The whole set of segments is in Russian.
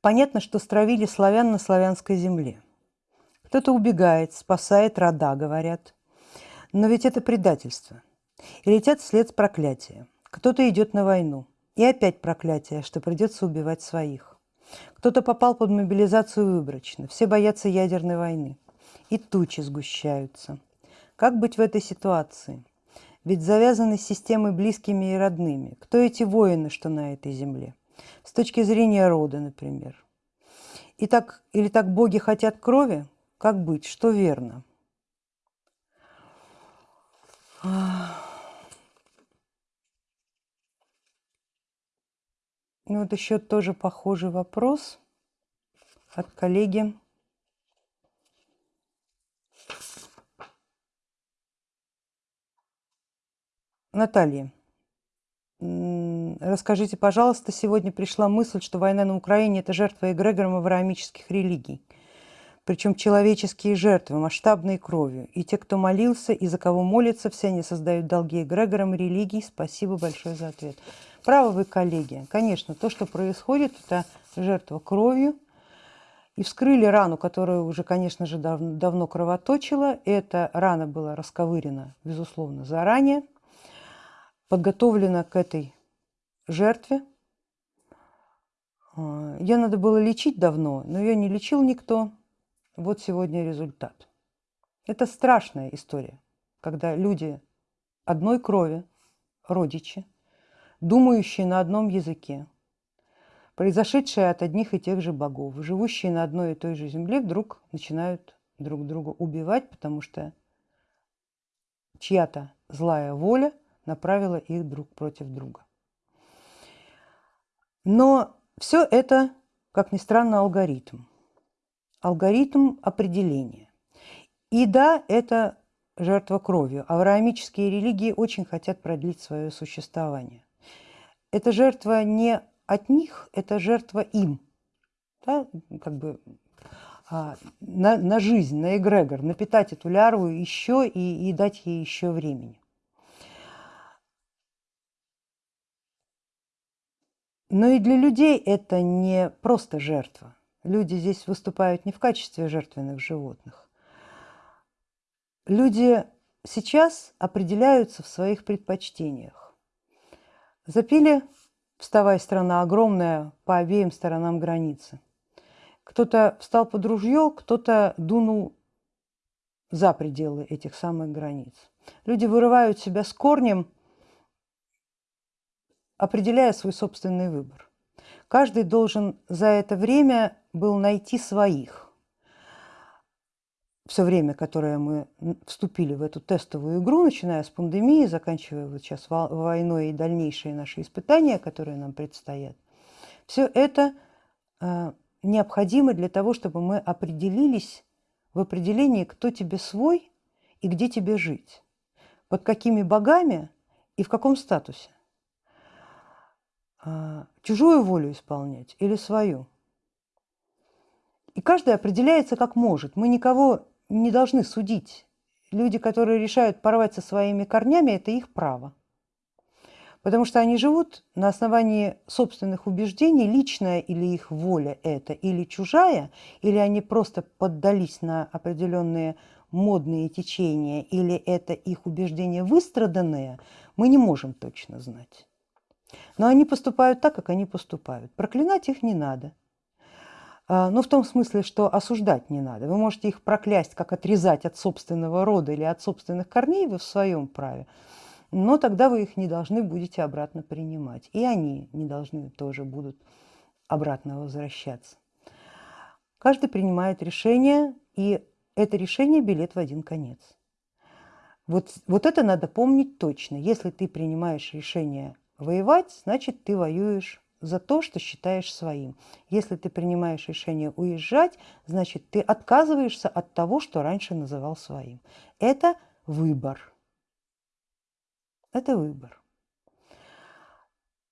Понятно, что стравили славян на славянской земле. Кто-то убегает, спасает рода, говорят. Но ведь это предательство. И летят вслед проклятия. Кто-то идет на войну. И опять проклятие, что придется убивать своих. Кто-то попал под мобилизацию выборочно. Все боятся ядерной войны. И тучи сгущаются. Как быть в этой ситуации? Ведь завязаны с системой близкими и родными. Кто эти воины, что на этой земле? С точки зрения рода, например. И так, или так боги хотят крови? Как быть? Что верно? Ну вот еще тоже похожий вопрос от коллеги. Наталья, расскажите, пожалуйста, сегодня пришла мысль, что война на Украине – это жертва эгрегором авраамических религий. Причем человеческие жертвы, масштабной кровью. И те, кто молился, и за кого молится, все они создают долги эгрегорам религий. Спасибо большое за ответ. Правы вы, коллеги. Конечно, то, что происходит, это жертва кровью. И вскрыли рану, которая уже, конечно же, дав давно кровоточила. Эта рана была расковырена, безусловно, заранее. Подготовлена к этой жертве. А, ее надо было лечить давно, но ее не лечил никто. Вот сегодня результат. Это страшная история, когда люди одной крови, родичи, думающие на одном языке, произошедшие от одних и тех же богов, живущие на одной и той же земле, вдруг начинают друг друга убивать, потому что чья-то злая воля направила их друг против друга. Но все это, как ни странно, алгоритм. Алгоритм определения. И да, это жертва кровью. Авраамические религии очень хотят продлить свое существование эта жертва не от них, это жертва им. Да? Как бы а, на, на жизнь, на эгрегор, напитать эту лярву еще и, и дать ей еще времени. Но и для людей это не просто жертва. Люди здесь выступают не в качестве жертвенных животных. Люди сейчас определяются в своих предпочтениях. Запили, вставая страна огромная по обеим сторонам границы. Кто-то встал под ружье, кто-то дунул за пределы этих самых границ. Люди вырывают себя с корнем, определяя свой собственный выбор. Каждый должен за это время был найти своих все время, которое мы вступили в эту тестовую игру, начиная с пандемии, заканчивая вот сейчас войной и дальнейшие наши испытания, которые нам предстоят, все это э, необходимо для того, чтобы мы определились в определении, кто тебе свой и где тебе жить, под какими богами и в каком статусе. Э, чужую волю исполнять или свою. И каждый определяется как может. Мы никого не должны судить. Люди, которые решают порвать со своими корнями, это их право. Потому что они живут на основании собственных убеждений, личная или их воля это, или чужая, или они просто поддались на определенные модные течения, или это их убеждения выстраданные, мы не можем точно знать. Но они поступают так, как они поступают. Проклинать их не надо. А, ну, в том смысле, что осуждать не надо. Вы можете их проклясть, как отрезать от собственного рода или от собственных корней, вы в своем праве. Но тогда вы их не должны будете обратно принимать. И они не должны тоже будут обратно возвращаться. Каждый принимает решение, и это решение билет в один конец. Вот, вот это надо помнить точно. Если ты принимаешь решение воевать, значит ты воюешь за то, что считаешь своим. Если ты принимаешь решение уезжать, значит, ты отказываешься от того, что раньше называл своим. Это выбор. Это выбор.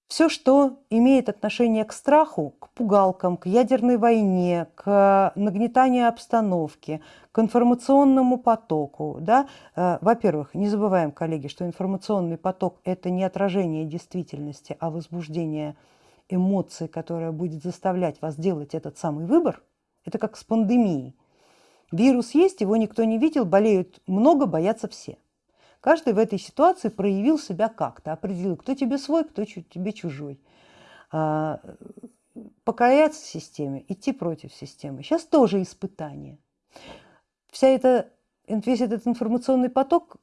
Все, что имеет отношение к страху, к пугалкам, к ядерной войне, к нагнетанию обстановки, к информационному потоку. Да? Э, во-первых, не забываем, коллеги, что информационный поток – это не отражение действительности, а возбуждение эмоции, которая будет заставлять вас делать этот самый выбор, это как с пандемией. Вирус есть, его никто не видел, болеют много, боятся все. Каждый в этой ситуации проявил себя как-то, определил, кто тебе свой, кто тебе чужой. А, покоряться системе, идти против системы. Сейчас тоже испытание. Вся эта, весь этот информационный поток,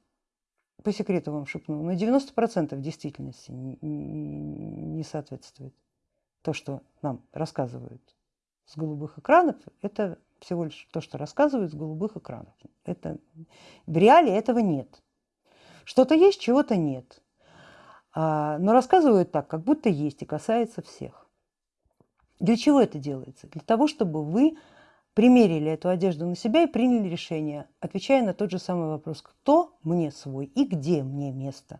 по секрету вам шепну, на 90% действительности не соответствует. То, что нам рассказывают с голубых экранов, это всего лишь то, что рассказывают с голубых экранов. Это, в реале этого нет. Что-то есть, чего-то нет. А, но рассказывают так, как будто есть и касается всех. Для чего это делается? Для того, чтобы вы примерили эту одежду на себя и приняли решение, отвечая на тот же самый вопрос, кто мне свой и где мне место.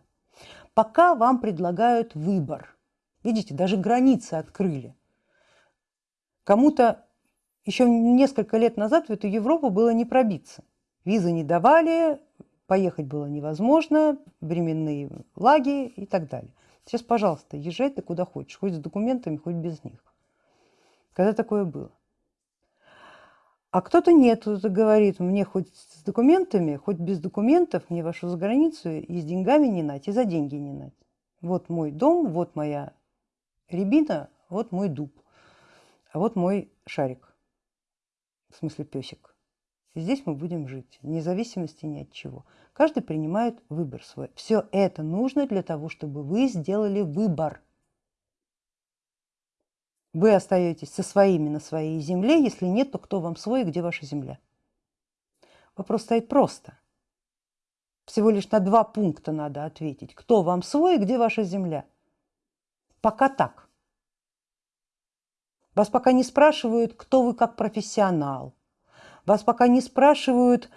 Пока вам предлагают выбор. Видите, даже границы открыли. Кому-то еще несколько лет назад в эту Европу было не пробиться. Визы не давали, поехать было невозможно, временные лаги и так далее. Сейчас, пожалуйста, езжай ты куда хочешь, хоть с документами, хоть без них. Когда такое было? А кто-то нет, кто-то говорит, мне хоть с документами, хоть без документов, мне вашу за границу и с деньгами не нать, и за деньги не нать. Вот мой дом, вот моя рябина, вот мой дуб, а вот мой шарик, в смысле песик. Здесь мы будем жить, вне зависимости ни от чего. Каждый принимает выбор свой. Все это нужно для того, чтобы вы сделали выбор. Вы остаетесь со своими на своей земле, если нет, то кто вам свой где ваша земля? Вопрос стоит просто. Всего лишь на два пункта надо ответить. Кто вам свой где ваша земля? Пока так. Вас пока не спрашивают, кто вы как профессионал, вас пока не спрашивают,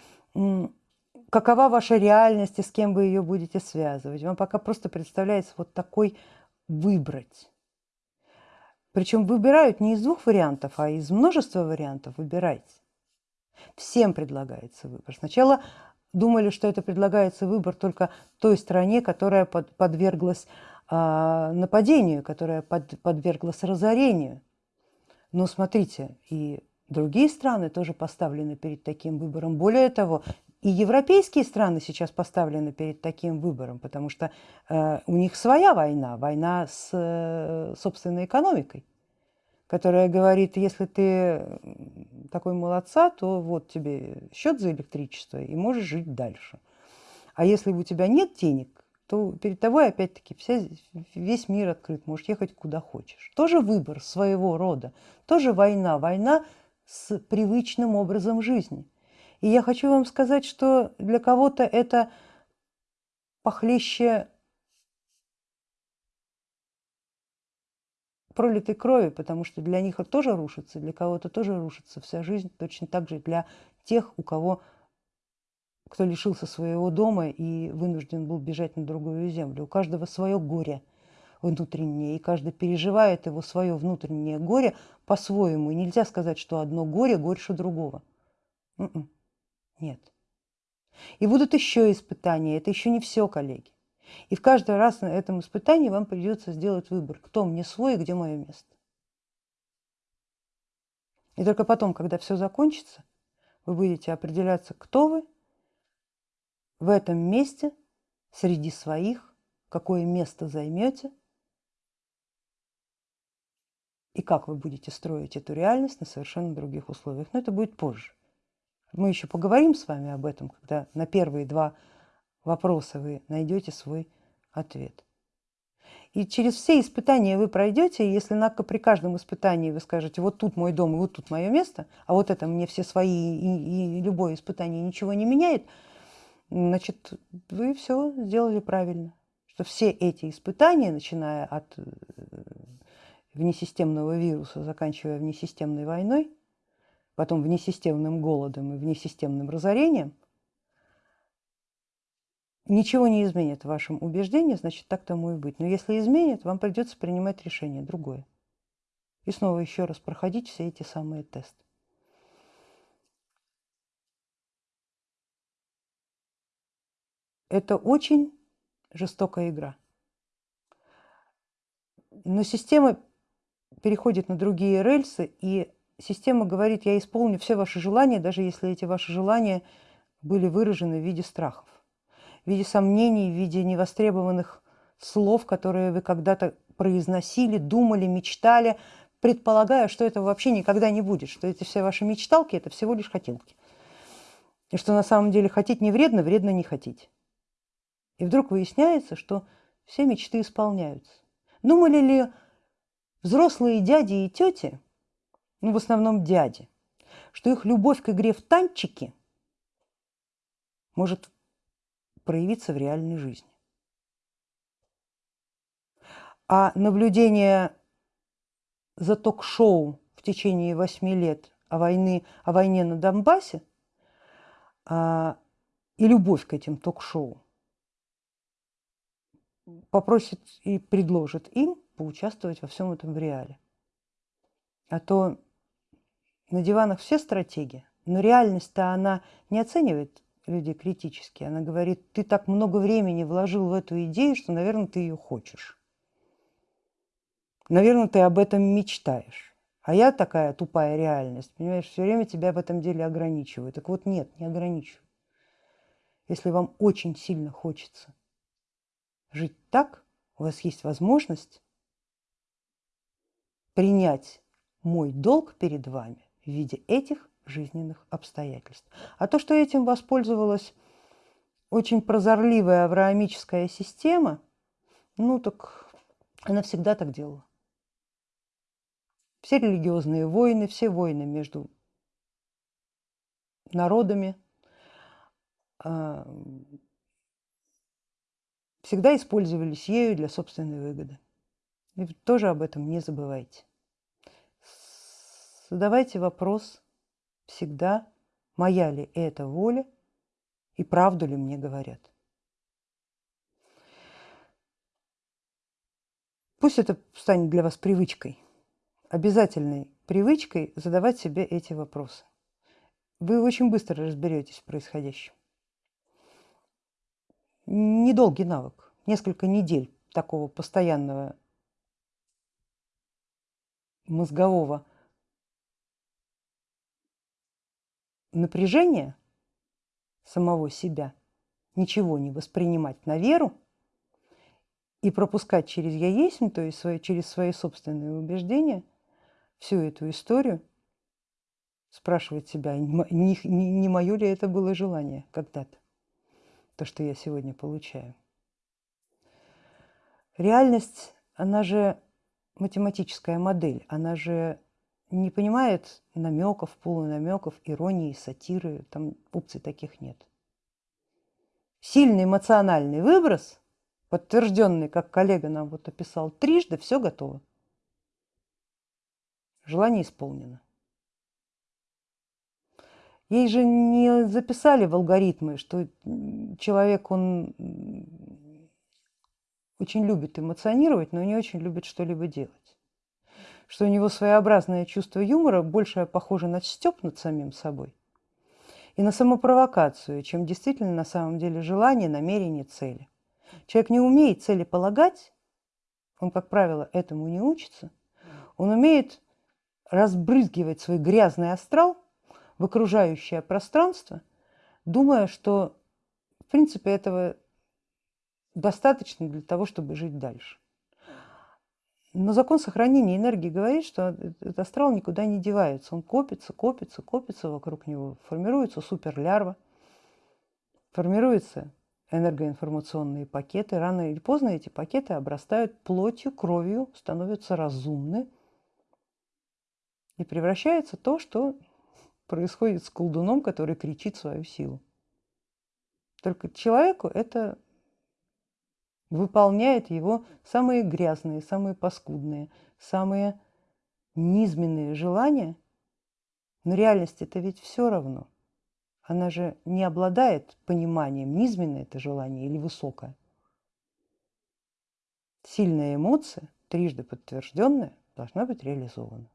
какова ваша реальность и с кем вы ее будете связывать. Вам пока просто представляется вот такой выбрать. Причем выбирают не из двух вариантов, а из множества вариантов выбирайте. Всем предлагается выбор. Сначала думали, что это предлагается выбор только той стране, которая под, подверглась э, нападению, которая под, подверглась разорению. Но смотрите, и Другие страны тоже поставлены перед таким выбором. Более того, и европейские страны сейчас поставлены перед таким выбором, потому что э, у них своя война, война с э, собственной экономикой, которая говорит, если ты такой молодца, то вот тебе счет за электричество и можешь жить дальше. А если у тебя нет денег, то перед тобой опять-таки весь мир открыт, можешь ехать куда хочешь. Тоже выбор своего рода, тоже война, война с привычным образом жизни. И я хочу вам сказать, что для кого-то это похлеще пролитой крови, потому что для них это тоже рушится, для кого-то тоже рушится вся жизнь, точно так же для тех, у кого кто лишился своего дома и вынужден был бежать на другую землю. У каждого свое горе – внутреннее, и каждый переживает его свое внутреннее горе по-своему. И нельзя сказать, что одно горе горше другого. М-м. Нет. И будут еще испытания. Это еще не все, коллеги. И в каждый раз на этом испытании вам придется сделать выбор, кто мне свой и где мое место. И только потом, когда все закончится, вы будете определяться, кто вы в этом месте среди своих, какое место займете – и как вы будете строить эту реальность на совершенно других условиях. Но это будет позже. Мы еще поговорим с вами об этом, когда на первые два вопроса вы найдете свой ответ. И через все испытания вы пройдете, если на, при каждом испытании вы скажете, вот тут мой дом, и вот тут мое место, а вот это мне все свои, и, и любое испытание ничего не меняет, значит, вы все сделали правильно. Что все эти испытания, начиная от э, внесистемного вируса, заканчивая внесистемной войной, потом внесистемным голодом и внесистемным разорением, ничего не изменит в вашем убеждении, значит так тому и быть. Но если изменит, вам придется принимать решение другое. И снова еще раз проходить все эти самые тесты. Это очень жестокая игра. Но система переходит на другие рельсы, и система говорит, я исполню все ваши желания, даже если эти ваши желания были выражены в виде страхов, в виде сомнений, в виде невостребованных слов, которые вы когда-то произносили, думали, мечтали, предполагая, что этого вообще никогда не будет, что эти все ваши мечталки – это всего лишь хотелки. И что на самом деле хотеть не вредно, вредно не хотеть. И вдруг выясняется, что все мечты исполняются. Думали ли взрослые дяди и тети, ну в основном дяди, что их любовь к игре в танчики может проявиться в реальной жизни? А наблюдение за ток-шоу в течение восьми лет о, войны, о войне на Донбассе а, и любовь к этим ток-шоу попросит и предложит им поучаствовать во всем этом в реале. А то на диванах все стратегии, но реальность-то она не оценивает людей критически. Она говорит, ты так много времени вложил в эту идею, что, наверное, ты ее хочешь. Наверное, ты об этом мечтаешь. А я такая тупая реальность, понимаешь, все время тебя в этом деле ограничиваю. Так вот нет, не ограничиваю. Если вам очень сильно хочется жить так, у вас есть возможность принять мой долг перед вами в виде этих жизненных обстоятельств. А то, что этим воспользовалась очень прозорливая авраамическая система, ну так она всегда так делала. Все религиозные войны, все войны между народами а, всегда использовались ею для собственной выгоды. И тоже об этом не забывайте. Задавайте вопрос всегда, моя ли это воля и правду ли мне говорят. Пусть это станет для вас привычкой обязательной привычкой задавать себе эти вопросы. Вы очень быстро разберетесь в происходящем. Недолгий навык, несколько недель такого постоянного мозгового напряжения самого себя, ничего не воспринимать на веру и пропускать через «я есть», то есть через свои собственные убеждения – всю эту историю, спрашивать себя, не, не, не мое ли это было желание когда-то, то, что я сегодня получаю. Реальность, она же математическая модель, она же не понимает намеков, полунамеков, иронии, сатиры, там опций таких нет. Сильный эмоциональный выброс, подтвержденный, как коллега нам вот описал, трижды, все готово. Желание исполнено. Ей же не записали в алгоритмы, что человек, он очень любит эмоционировать, но не очень любит что-либо делать. Что у него своеобразное чувство юмора больше похоже на степ над самим собой и на самопровокацию, чем действительно на самом деле желание, намерение, цели. Человек не умеет цели полагать, он, как правило, этому не учится, он умеет разбрызгивать свой грязный астрал в окружающее пространство, думая, что в принципе этого достаточно для того, чтобы жить дальше. Но закон сохранения энергии говорит, что этот астрал никуда не девается. Он копится, копится, копится вокруг него. Формируется суперлярва, формируются энергоинформационные пакеты. Рано или поздно эти пакеты обрастают плотью, кровью, становятся разумны и превращается то, что происходит с колдуном, который кричит свою силу. Только человеку это выполняет его самые грязные, самые паскудные, самые низменные желания. Но реальность это ведь все равно. Она же не обладает пониманием, низменное это желание или высокое. Сильная эмоция, трижды подтвержденная, должна быть реализована.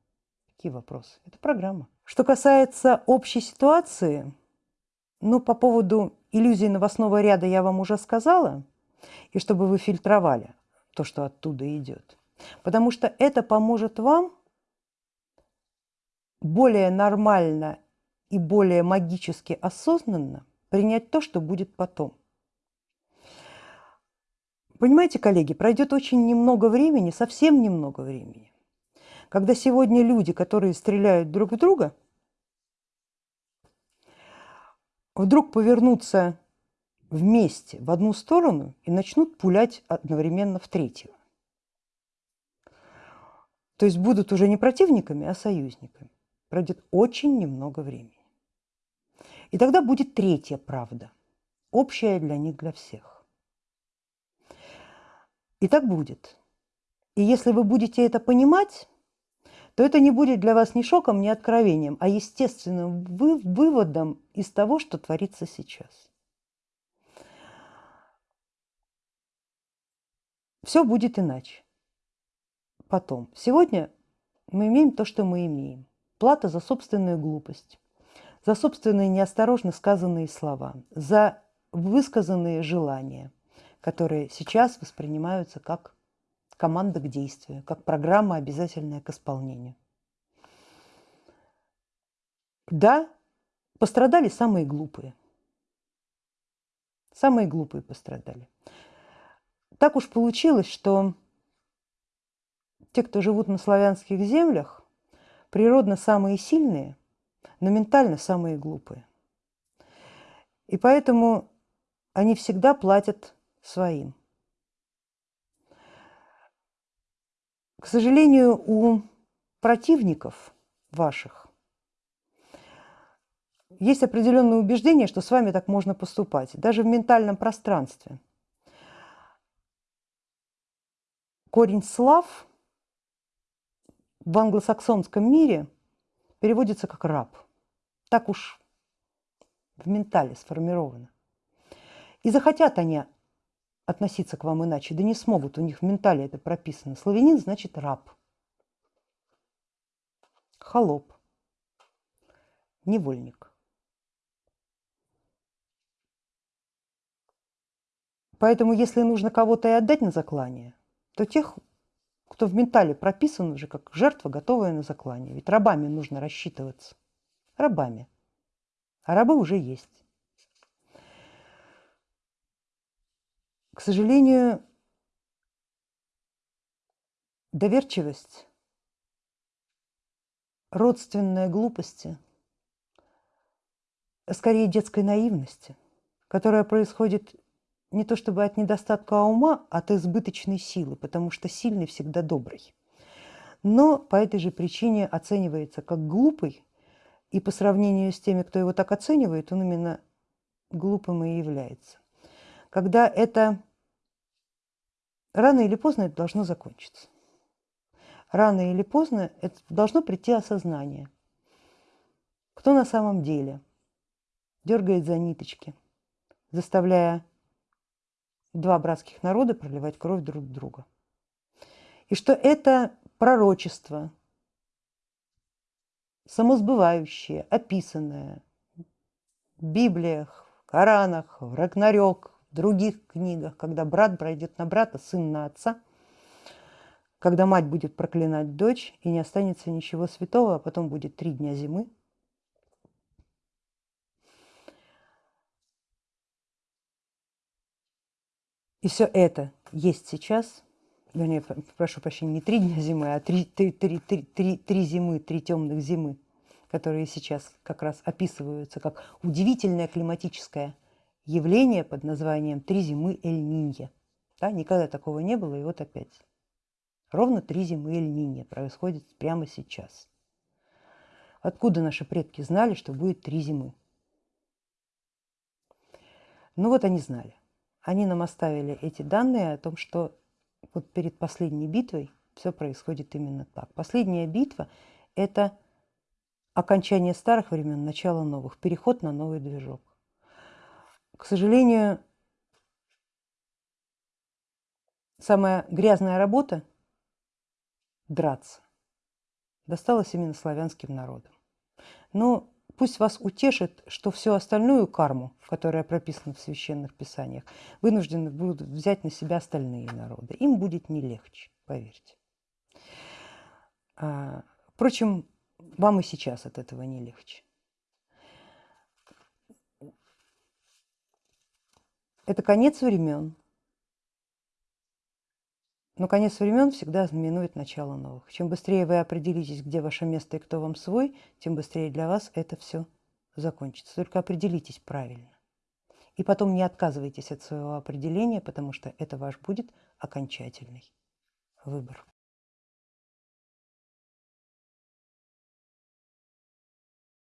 Какие вопросы? Это программа. Что касается общей ситуации, ну, по поводу иллюзии новостного ряда я вам уже сказала, и чтобы вы фильтровали то, что оттуда идет. Потому что это поможет вам более нормально и более магически осознанно принять то, что будет потом. Понимаете, коллеги, пройдет очень немного времени, совсем немного времени, когда сегодня люди, которые стреляют друг в друга, вдруг повернутся вместе в одну сторону и начнут пулять одновременно в третью. То есть будут уже не противниками, а союзниками. Пройдет очень немного времени. И тогда будет третья правда, общая для них, для всех. И так будет. И если вы будете это понимать, то это не будет для вас ни шоком, ни откровением, а естественным вы выводом из того, что творится сейчас. Все будет иначе. Потом. Сегодня мы имеем то, что мы имеем. Плата за собственную глупость, за собственные неосторожно сказанные слова, за высказанные желания, которые сейчас воспринимаются как команда к действию, как программа, обязательная к исполнению. Да, пострадали самые глупые. Самые глупые пострадали. Так уж получилось, что те, кто живут на славянских землях, природно самые сильные, но ментально самые глупые. И поэтому они всегда платят своим. К сожалению, у противников ваших есть определенное убеждение, что с вами так можно поступать, даже в ментальном пространстве. Корень слав в англосаксонском мире переводится как раб. Так уж в ментале сформировано. И захотят они относиться к вам иначе, да не смогут, у них в ментале это прописано. Славянин значит раб, холоп, невольник. Поэтому, если нужно кого-то и отдать на заклание, то тех, кто в ментале прописан уже как жертва, готовая на заклание. Ведь рабами нужно рассчитываться. Рабами. А рабы уже есть. К сожалению, доверчивость, родственная глупости, скорее детской наивности, которая происходит не то чтобы от недостатка ума, а от избыточной силы, потому что сильный всегда добрый. Но по этой же причине оценивается как глупый, и по сравнению с теми, кто его так оценивает, он именно глупым и является когда это рано или поздно это должно закончиться. Рано или поздно это должно прийти осознание. Кто на самом деле дергает за ниточки, заставляя два братских народа проливать кровь друг друга. И что это пророчество, самосбывающее, описанное в Библиях, в Коранах, в Рагнарёк, других книгах, когда брат пройдет на брата, сын на отца, когда мать будет проклинать дочь, и не останется ничего святого, а потом будет три дня зимы. И все это есть сейчас, вернее, прошу прощения, не три дня зимы, а три, три, три, три, три, зимы, три темных зимы, которые сейчас как раз описываются как удивительное климатическое явление под названием «Три зимы Эль-Нинья». Да, никогда такого не было, и вот опять. Ровно три зимы Эль-Нинья происходит прямо сейчас. Откуда наши предки знали, что будет три зимы? Ну вот они знали. Они нам оставили эти данные о том, что вот перед последней битвой все происходит именно так. Последняя битва – это окончание старых времен, начало новых, переход на новый движок. К сожалению, самая грязная работа – драться – досталась именно славянским народам. Но пусть вас утешит, что всю остальную карму, которая прописана в священных писаниях, вынуждены будут взять на себя остальные народы. Им будет не легче, поверьте. А, впрочем, вам и сейчас от этого не легче. Это конец времен. Но конец времен всегда знаменует начало новых. Чем быстрее вы определитесь, где ваше место и кто вам свой, тем быстрее для вас это все закончится. Только определитесь правильно. И потом не отказывайтесь от своего определения, потому что это ваш будет окончательный выбор.